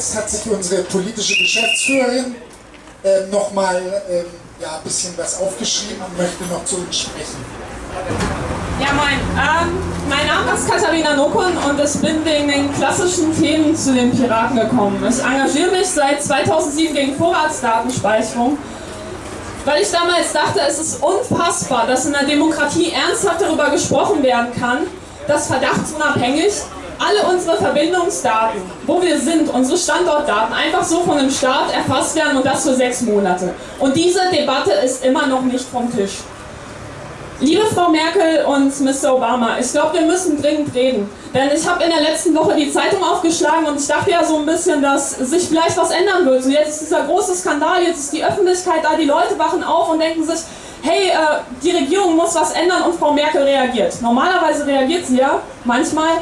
jetzt hat sich unsere politische Geschäftsführerin äh, nochmal äh, ja, ein bisschen was aufgeschrieben und möchte noch zu uns sprechen. Ja, moin. Ähm, mein Name ist Katharina Nokun und ich bin wegen den klassischen Themen zu den Piraten gekommen. Ich engagiere mich seit 2007 gegen Vorratsdatenspeicherung, weil ich damals dachte, es ist unfassbar, dass in der Demokratie ernsthaft darüber gesprochen werden kann, dass verdachtsunabhängig alle unsere Verbindungsdaten, wo wir sind, unsere Standortdaten, einfach so von dem Staat erfasst werden und das für sechs Monate. Und diese Debatte ist immer noch nicht vom Tisch. Liebe Frau Merkel und Mr. Obama, ich glaube, wir müssen dringend reden. Denn ich habe in der letzten Woche die Zeitung aufgeschlagen und ich dachte ja so ein bisschen, dass sich vielleicht was ändern wird. So jetzt ist dieser große Skandal, jetzt ist die Öffentlichkeit da, die Leute wachen auf und denken sich, hey, äh, die Regierung muss was ändern und Frau Merkel reagiert. Normalerweise reagiert sie ja, manchmal.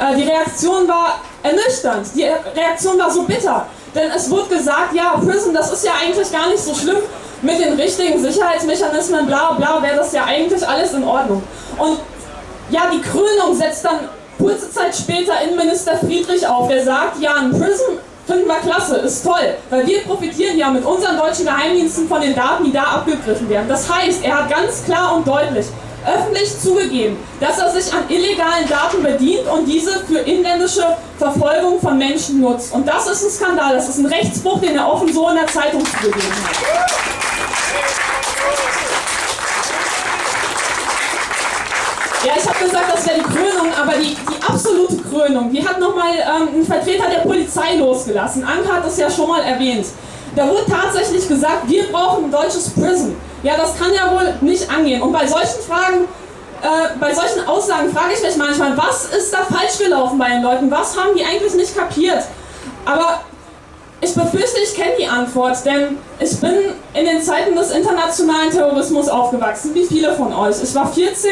Äh, die Reaktion war ernüchternd, die Reaktion war so bitter. Denn es wurde gesagt, ja, Prison, das ist ja eigentlich gar nicht so schlimm mit den richtigen Sicherheitsmechanismen, bla bla, wäre das ja eigentlich alles in Ordnung. Und ja, die Krönung setzt dann kurze Zeit später Innenminister Friedrich auf, der sagt, ja, ein Prism finden wir klasse, ist toll, weil wir profitieren ja mit unseren deutschen Geheimdiensten von den Daten, die da abgegriffen werden. Das heißt, er hat ganz klar und deutlich öffentlich zugegeben, dass er sich an illegalen Daten bedient und diese für inländische Verfolgung von Menschen nutzt. Und das ist ein Skandal, das ist ein Rechtsbruch, den er offen so in der Zeitung zugegeben hat. Ja, ich habe gesagt, das wäre die Krönung, aber die, die absolute Krönung, die hat nochmal ähm, ein Vertreter der Polizei losgelassen. Anke hat das ja schon mal erwähnt. Da wurde tatsächlich gesagt, wir brauchen ein deutsches Prison. Ja, das kann ja wohl nicht angehen. Und bei solchen Fragen, äh, bei solchen Aussagen frage ich mich manchmal, was ist da falsch gelaufen bei den Leuten? Was haben die eigentlich nicht kapiert? Aber ich befürchte, ich kenne die Antwort, denn ich bin in den Zeiten des internationalen Terrorismus aufgewachsen, wie viele von euch. Ich war 14,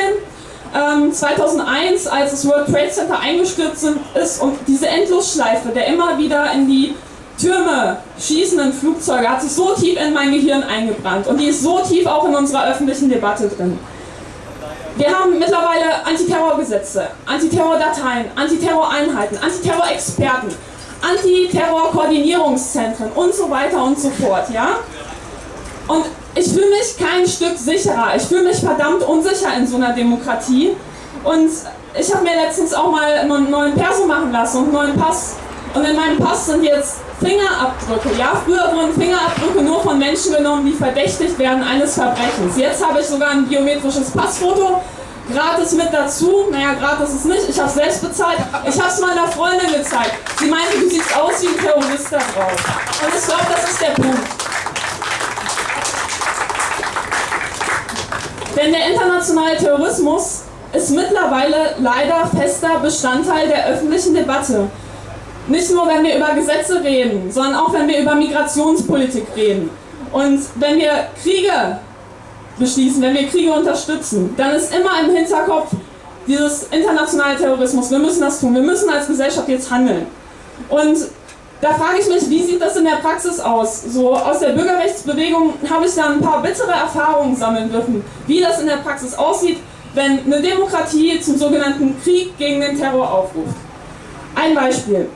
ähm, 2001, als das World Trade Center eingestürzt ist und diese Endlosschleife der immer wieder in die Türme schießenden Flugzeuge hat sich so tief in mein Gehirn eingebrannt und die ist so tief auch in unserer öffentlichen Debatte drin. Wir haben mittlerweile Antiterrorgesetze, Antiterrordateien, Antiterroreinheiten, Antiterrorexperten, Antiterrorkoordinierungszentren und so weiter und so fort, ja? Und ich fühle mich kein Stück sicherer. Ich fühle mich verdammt unsicher in so einer Demokratie. Und ich habe mir letztens auch mal einen neuen Perso machen lassen und einen neuen Pass. Und in meinem Pass sind jetzt Fingerabdrücke. Ja, früher wurden Fingerabdrücke nur von Menschen genommen, die verdächtigt werden eines Verbrechens. Jetzt habe ich sogar ein biometrisches Passfoto gratis mit dazu. Naja, gratis ist nicht. Ich habe es selbst bezahlt. Ich habe es meiner Freundin gezeigt. Sie meinte, du siehst aus wie ein Terrorist da drauf. Und ich glaube, das ist der Punkt. Denn der internationale Terrorismus ist mittlerweile leider fester Bestandteil der öffentlichen Debatte. Nicht nur, wenn wir über Gesetze reden, sondern auch, wenn wir über Migrationspolitik reden. Und wenn wir Kriege beschließen, wenn wir Kriege unterstützen, dann ist immer im Hinterkopf dieses internationale Terrorismus. Wir müssen das tun. Wir müssen als Gesellschaft jetzt handeln. Und da frage ich mich, wie sieht das in der Praxis aus? So aus der Bürgerrechtsbewegung habe ich da ein paar bittere Erfahrungen sammeln dürfen, wie das in der Praxis aussieht, wenn eine Demokratie zum sogenannten Krieg gegen den Terror aufruft. Ein Beispiel.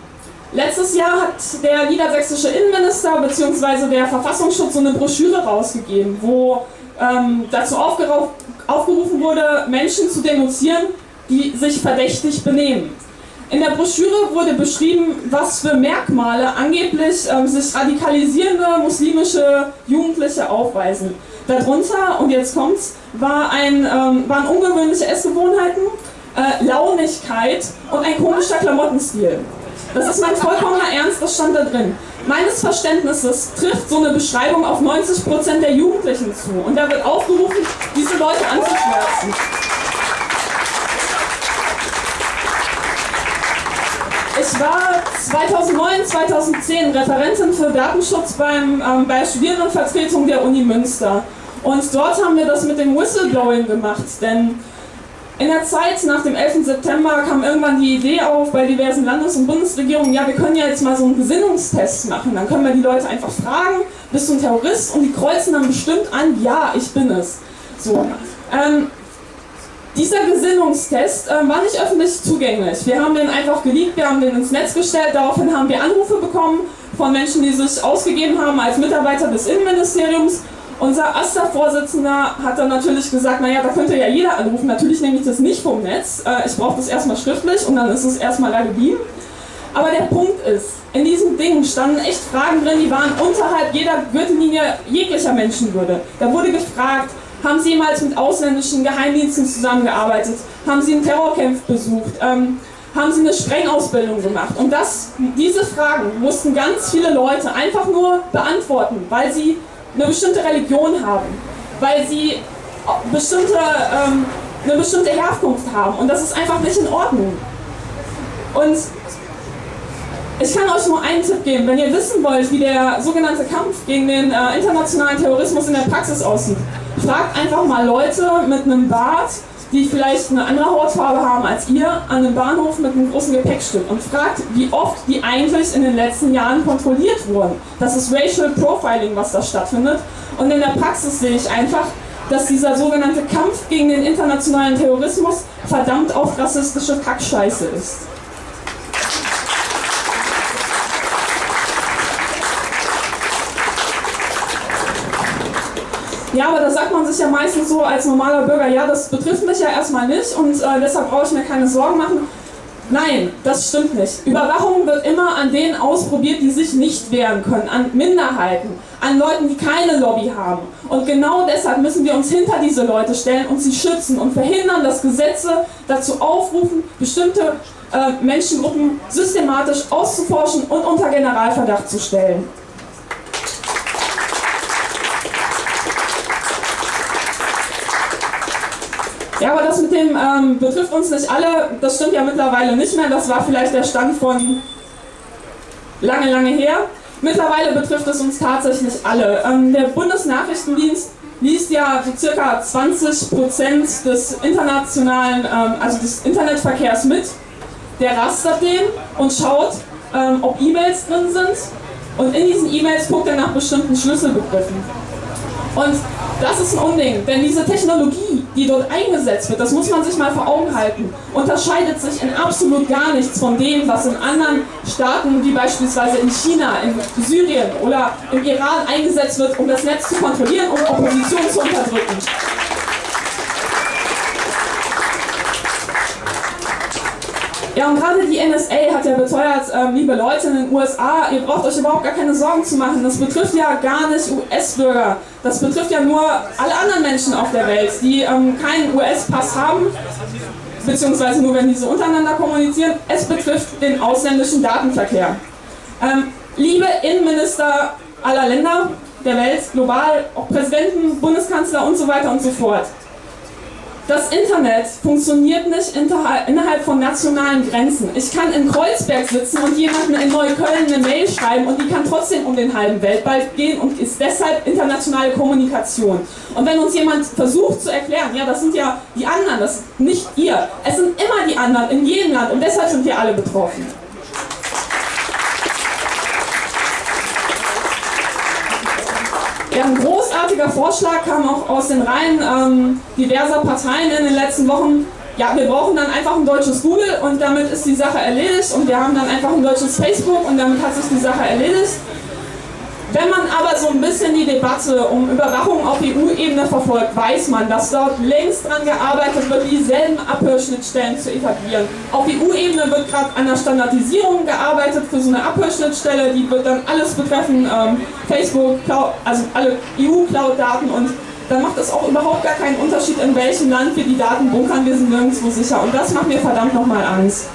Letztes Jahr hat der niedersächsische Innenminister bzw. der Verfassungsschutz so eine Broschüre rausgegeben, wo ähm, dazu aufgerufen wurde, Menschen zu denunzieren, die sich verdächtig benehmen. In der Broschüre wurde beschrieben, was für Merkmale angeblich ähm, sich radikalisierende muslimische Jugendliche aufweisen. Darunter, und jetzt kommt's, war ein, ähm, waren ungewöhnliche Essgewohnheiten, äh, Launigkeit und ein komischer Klamottenstil. Das ist mein vollkommener Ernst, das stand da drin. Meines Verständnisses trifft so eine Beschreibung auf 90% der Jugendlichen zu. Und da wird aufgerufen, diese Leute anzuschmerzen. Ich war 2009, 2010 Referentin für Datenschutz beim, ähm, bei Studierendenvertretung der Uni Münster. Und dort haben wir das mit dem Whistleblowing gemacht, denn in der Zeit nach dem 11. September kam irgendwann die Idee auf bei diversen Landes- und Bundesregierungen, ja, wir können ja jetzt mal so einen Gesinnungstest machen. Dann können wir die Leute einfach fragen, bist du ein Terrorist? Und die kreuzen dann bestimmt an, ja, ich bin es. So. Ähm, Dieser Gesinnungstest äh, war nicht öffentlich zugänglich. Wir haben den einfach geleakt, wir haben den ins Netz gestellt, daraufhin haben wir Anrufe bekommen von Menschen, die sich ausgegeben haben als Mitarbeiter des Innenministeriums. Unser AStA-Vorsitzender hat dann natürlich gesagt, naja, da könnte ja jeder anrufen. Natürlich nehme ich das nicht vom Netz. Äh, ich brauche das erstmal schriftlich und dann ist es erstmal da geblieben. Aber der Punkt ist, in diesem Ding standen echt Fragen drin, die waren unterhalb jeder Gürtellinie jeglicher Menschenwürde. Da wurde gefragt, haben Sie jemals mit ausländischen Geheimdiensten zusammengearbeitet? Haben Sie einen Terrorcamp besucht? Ähm, haben Sie eine Sprengausbildung gemacht? Und das, diese Fragen mussten ganz viele Leute einfach nur beantworten, weil sie eine bestimmte Religion haben, weil sie bestimmte, ähm, eine bestimmte Herkunft haben. Und das ist einfach nicht in Ordnung. Und ich kann euch nur einen Tipp geben, wenn ihr wissen wollt, wie der sogenannte Kampf gegen den äh, internationalen Terrorismus in der Praxis aussieht. Fragt einfach mal Leute mit einem Bart, die vielleicht eine andere Hautfarbe haben als ihr, an einem Bahnhof mit einem großen Gepäckstück und fragt, wie oft die eigentlich in den letzten Jahren kontrolliert wurden. Das ist Racial Profiling, was da stattfindet. Und in der Praxis sehe ich einfach, dass dieser sogenannte Kampf gegen den internationalen Terrorismus verdammt auf rassistische Kackscheiße ist. Ja, aber da sagt man sich ja meistens so als normaler Bürger, ja, das betrifft mich ja erstmal nicht und äh, deshalb brauche ich mir keine Sorgen machen. Nein, das stimmt nicht. Überwachung wird immer an denen ausprobiert, die sich nicht wehren können, an Minderheiten, an Leuten, die keine Lobby haben. Und genau deshalb müssen wir uns hinter diese Leute stellen und sie schützen und verhindern, dass Gesetze dazu aufrufen, bestimmte äh, Menschengruppen systematisch auszuforschen und unter Generalverdacht zu stellen. Ja, aber das mit dem ähm, betrifft uns nicht alle, das stimmt ja mittlerweile nicht mehr. Das war vielleicht der Stand von lange, lange her. Mittlerweile betrifft es uns tatsächlich alle. Ähm, der Bundesnachrichtendienst liest ja so circa 20% des internationalen, ähm, also des Internetverkehrs mit. Der rastert den und schaut, ähm, ob E-Mails drin sind. Und in diesen E-Mails guckt er nach bestimmten Schlüsselbegriffen. Und das ist ein Unding, denn diese Technologie, die dort eingesetzt wird, das muss man sich mal vor Augen halten, unterscheidet sich in absolut gar nichts von dem, was in anderen Staaten, wie beispielsweise in China, in Syrien oder im Iran eingesetzt wird, um das Netz zu kontrollieren und Opposition zu unterdrücken. Ja, und gerade die NSA hat ja beteuert, ähm, liebe Leute in den USA, ihr braucht euch überhaupt gar keine Sorgen zu machen. Das betrifft ja gar nicht US-Bürger. Das betrifft ja nur alle anderen Menschen auf der Welt, die ähm, keinen US-Pass haben, beziehungsweise nur wenn diese untereinander kommunizieren. Es betrifft den ausländischen Datenverkehr. Ähm, liebe Innenminister aller Länder der Welt, global, auch Präsidenten, Bundeskanzler und so weiter und so fort. Das Internet funktioniert nicht innerhalb von nationalen Grenzen. Ich kann in Kreuzberg sitzen und jemanden in Neukölln eine Mail schreiben und die kann trotzdem um den halben Weltball gehen und ist deshalb internationale Kommunikation. Und wenn uns jemand versucht zu erklären, ja, das sind ja die anderen, das ist nicht ihr, es sind immer die anderen in jedem Land und deshalb sind wir alle betroffen. Ja, ein großartiger Vorschlag kam auch aus den Reihen ähm, diverser Parteien in den letzten Wochen. Ja, wir brauchen dann einfach ein deutsches Google und damit ist die Sache erledigt und wir haben dann einfach ein deutsches Facebook und damit hat sich die Sache erledigt. Wenn man aber so ein bisschen die Debatte um Überwachung auf EU-Ebene verfolgt, weiß man, dass dort längst daran gearbeitet wird, dieselben Abhörschnittstellen zu etablieren. Auf EU-Ebene wird gerade an der Standardisierung gearbeitet für so eine Abhörschnittstelle, die wird dann alles betreffen, ähm, Facebook, also alle EU-Cloud-Daten und dann macht es auch überhaupt gar keinen Unterschied, in welchem Land wir die Daten bunkern, wir sind nirgendwo sicher und das macht mir verdammt nochmal Angst.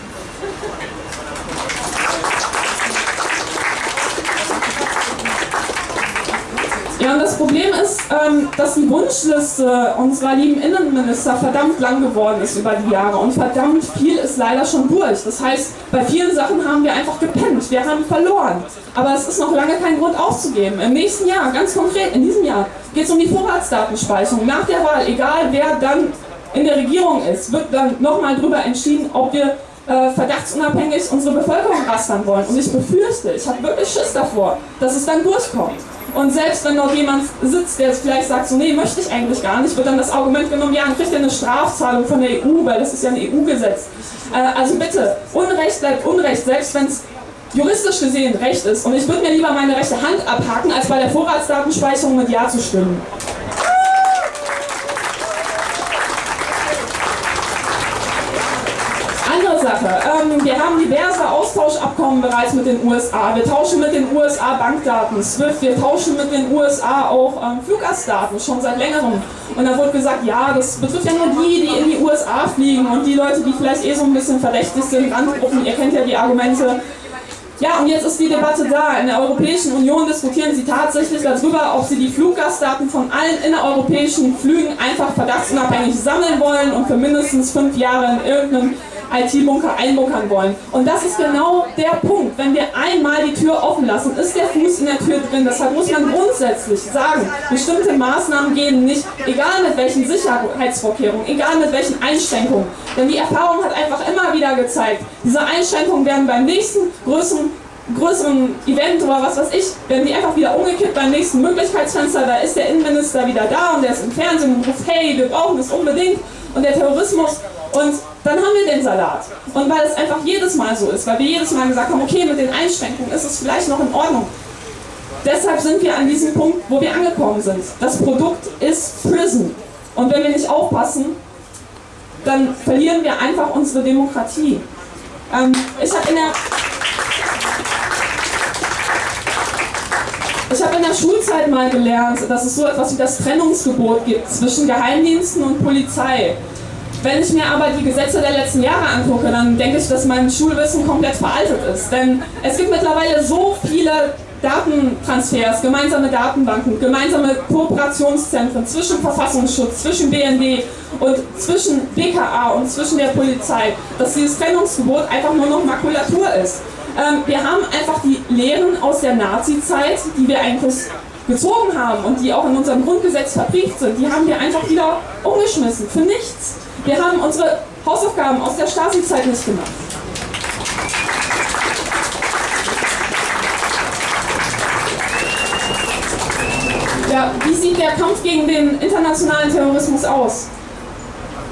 Ja, und das Problem ist, ähm, dass die Wunschliste unserer lieben Innenminister verdammt lang geworden ist über die Jahre und verdammt viel ist leider schon durch. Das heißt, bei vielen Sachen haben wir einfach gepennt, wir haben verloren. Aber es ist noch lange kein Grund aufzugeben. Im nächsten Jahr, ganz konkret, in diesem Jahr, geht es um die Vorratsdatenspeicherung. Nach der Wahl, egal wer dann in der Regierung ist, wird dann nochmal darüber entschieden, ob wir äh, verdachtsunabhängig unsere Bevölkerung rastern wollen. Und ich befürchte, ich habe wirklich Schiss davor, dass es dann durchkommt. Und selbst wenn dort jemand sitzt, der vielleicht sagt, so nee, möchte ich eigentlich gar nicht, wird dann das Argument genommen, ja, dann kriegt er eine Strafzahlung von der EU, weil das ist ja ein EU-Gesetz. Äh, also bitte, Unrecht bleibt Unrecht, selbst wenn es juristisch gesehen Recht ist. Und ich würde mir lieber meine rechte Hand abhaken, als bei der Vorratsdatenspeicherung mit Ja zu stimmen. Andere Sache, ähm, wir haben diverse Austauschabkommen bereits mit den USA. Wir tauschen mit den USA Bankdaten, SWIFT, wir tauschen mit den USA auch ähm, Fluggastdaten, schon seit längerem. Und da wurde gesagt, ja, das betrifft ja nur die, die in die USA fliegen und die Leute, die vielleicht eh so ein bisschen verdächtig sind, Randgruppen, ihr kennt ja die Argumente. Ja, und jetzt ist die Debatte da. In der Europäischen Union diskutieren sie tatsächlich darüber, ob sie die Fluggastdaten von allen innereuropäischen Flügen einfach verdachtsunabhängig sammeln wollen und für mindestens fünf Jahre in irgendeinem IT-Bunker einbunkern wollen. Und das ist genau der Punkt. Wenn wir einmal die Tür offen lassen, ist der Fuß in der Tür drin. Deshalb muss man grundsätzlich sagen, bestimmte Maßnahmen gehen nicht, egal mit welchen Sicherheitsvorkehrungen, egal mit welchen Einschränkungen. Denn die Erfahrung hat einfach immer wieder gezeigt, diese Einschränkungen werden beim nächsten größeren größeren Event oder was weiß ich, werden die einfach wieder umgekippt beim nächsten Möglichkeitsfenster, da ist der Innenminister wieder da und der ist im Fernsehen und ruft, hey, wir brauchen das unbedingt und der Terrorismus und dann haben wir den Salat. Und weil es einfach jedes Mal so ist, weil wir jedes Mal gesagt haben, okay, mit den Einschränkungen ist es vielleicht noch in Ordnung. Deshalb sind wir an diesem Punkt, wo wir angekommen sind. Das Produkt ist Prison. Und wenn wir nicht aufpassen, dann verlieren wir einfach unsere Demokratie. Ähm, ich habe in der Ich habe in der Schulzeit mal gelernt, dass es so etwas wie das Trennungsgebot gibt zwischen Geheimdiensten und Polizei. Wenn ich mir aber die Gesetze der letzten Jahre angucke, dann denke ich, dass mein Schulwissen komplett veraltet ist. Denn es gibt mittlerweile so viele Datentransfers, gemeinsame Datenbanken, gemeinsame Kooperationszentren zwischen Verfassungsschutz, zwischen BND und zwischen BKA und zwischen der Polizei, dass dieses Trennungsgebot einfach nur noch Makulatur ist. Ähm, wir haben einfach die Lehren aus der Nazi-Zeit, die wir eigentlich gezogen haben und die auch in unserem Grundgesetz verbrieft sind, die haben wir einfach wieder umgeschmissen, für nichts. Wir haben unsere Hausaufgaben aus der Stasi-Zeit nicht gemacht. Ja, wie sieht der Kampf gegen den internationalen Terrorismus aus?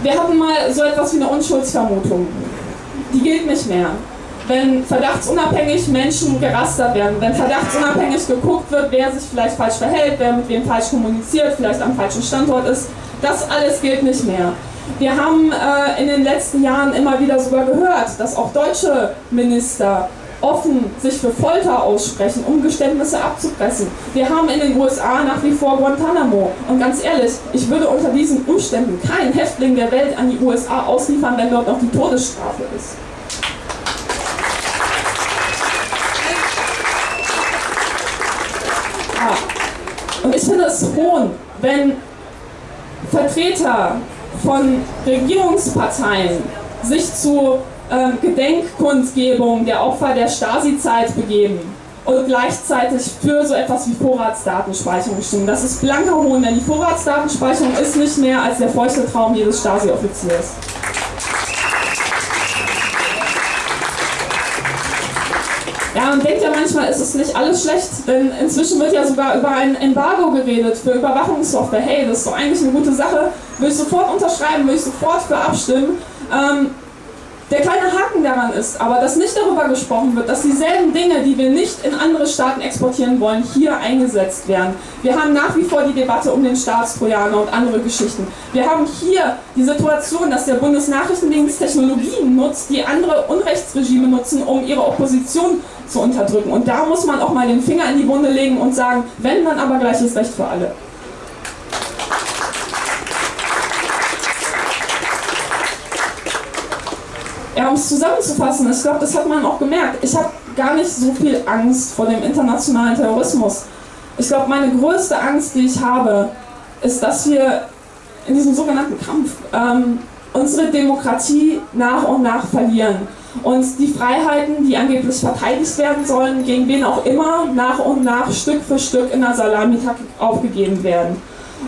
Wir hatten mal so etwas wie eine Unschuldsvermutung. Die gilt nicht mehr wenn verdachtsunabhängig Menschen gerastert werden, wenn verdachtsunabhängig geguckt wird, wer sich vielleicht falsch verhält, wer mit wem falsch kommuniziert, vielleicht am falschen Standort ist, das alles gilt nicht mehr. Wir haben äh, in den letzten Jahren immer wieder sogar gehört, dass auch deutsche Minister offen sich für Folter aussprechen, um Geständnisse abzupressen. Wir haben in den USA nach wie vor Guantanamo. Und ganz ehrlich, ich würde unter diesen Umständen keinen Häftling der Welt an die USA ausliefern, wenn dort noch die Todesstrafe ist. Und ich finde es hohn, wenn Vertreter von Regierungsparteien sich zu ähm, Gedenkkundgebung der Opfer der Stasi-Zeit begeben und gleichzeitig für so etwas wie Vorratsdatenspeicherung stimmen. Das ist blanker Hohn, denn die Vorratsdatenspeicherung ist nicht mehr als der feuchte Traum jedes Stasi-Offiziers. Manchmal, ist es nicht alles schlecht, denn inzwischen wird ja sogar über ein Embargo geredet für Überwachungssoftware. Hey, das ist doch eigentlich eine gute Sache, will ich sofort unterschreiben, will ich sofort für abstimmen. Ähm, der kleine Haken daran ist aber, dass nicht darüber gesprochen wird, dass dieselben Dinge, die wir nicht in andere Staaten exportieren wollen, hier eingesetzt werden. Wir haben nach wie vor die Debatte um den Staatstrojaner und andere Geschichten. Wir haben hier die Situation, dass der Bundesnachrichtendienst Technologien nutzt, die andere Unrechtsregime nutzen, um ihre Opposition zu unterdrücken. Und da muss man auch mal den Finger in die Wunde legen und sagen, wenn, dann aber gleiches Recht für alle. Ja, um es zusammenzufassen, ich glaube, das hat man auch gemerkt. Ich habe gar nicht so viel Angst vor dem internationalen Terrorismus. Ich glaube, meine größte Angst, die ich habe, ist, dass wir in diesem sogenannten Kampf ähm, unsere Demokratie nach und nach verlieren. Und die Freiheiten, die angeblich verteidigt werden sollen, gegen wen auch immer, nach und nach Stück für Stück in der Salamitaktik aufgegeben werden.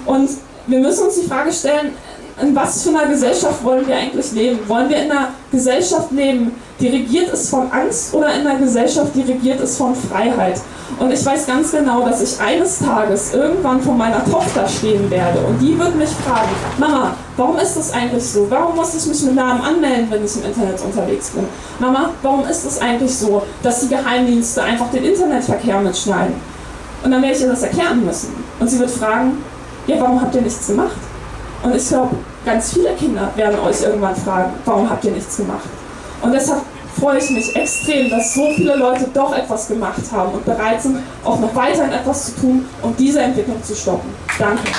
Und wir müssen uns die Frage stellen, in was für einer Gesellschaft wollen wir eigentlich leben? Wollen wir in einer Gesellschaft leben, die regiert ist von Angst oder in einer Gesellschaft, die regiert ist von Freiheit? Und ich weiß ganz genau, dass ich eines Tages irgendwann vor meiner Tochter stehen werde und die wird mich fragen, Mama, warum ist das eigentlich so? Warum muss ich mich mit Namen anmelden, wenn ich im Internet unterwegs bin? Mama, warum ist es eigentlich so, dass die Geheimdienste einfach den Internetverkehr mitschneiden? Und dann werde ich ihr das erklären müssen. Und sie wird fragen, ja, warum habt ihr nichts gemacht? Und ich glaube, ganz viele Kinder werden euch irgendwann fragen, warum habt ihr nichts gemacht? Und deshalb freue ich mich extrem, dass so viele Leute doch etwas gemacht haben und bereit sind, auch noch weiterhin etwas zu tun, um diese Entwicklung zu stoppen. Danke.